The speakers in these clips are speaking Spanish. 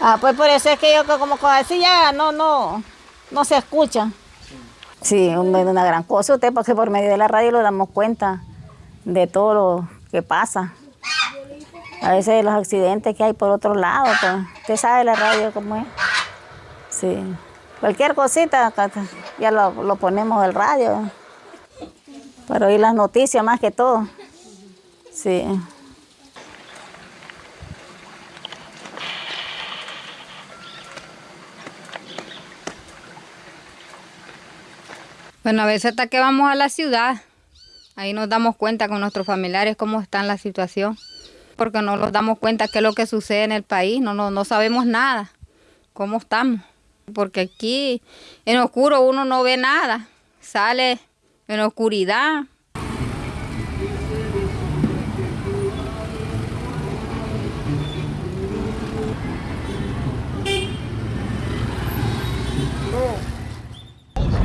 Ah, pues por eso es que yo como así ya no, no, no se escucha. Sí, una gran cosa usted, porque por medio de la radio lo damos cuenta de todo lo que pasa. A veces los accidentes que hay por otro lado, pues, usted sabe la radio cómo es. Sí. Cualquier cosita, ya lo, lo ponemos el radio. Para oír las noticias más que todo. Sí. Bueno, a veces hasta que vamos a la ciudad, ahí nos damos cuenta con nuestros familiares cómo está la situación, porque no nos damos cuenta qué es lo que sucede en el país, no, no, no sabemos nada, cómo estamos, porque aquí en oscuro uno no ve nada, sale en oscuridad,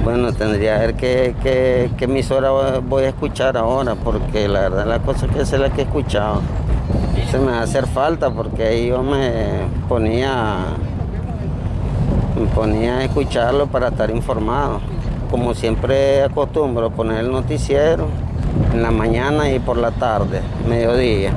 Bueno, tendría que ver qué, qué, qué, emisora voy a escuchar ahora, porque la verdad la cosa que es la que he escuchado. Se me va a hacer falta porque ahí yo me ponía, me ponía a escucharlo para estar informado. Como siempre acostumbro poner el noticiero en la mañana y por la tarde, mediodía.